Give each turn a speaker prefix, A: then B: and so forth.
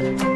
A: Bye.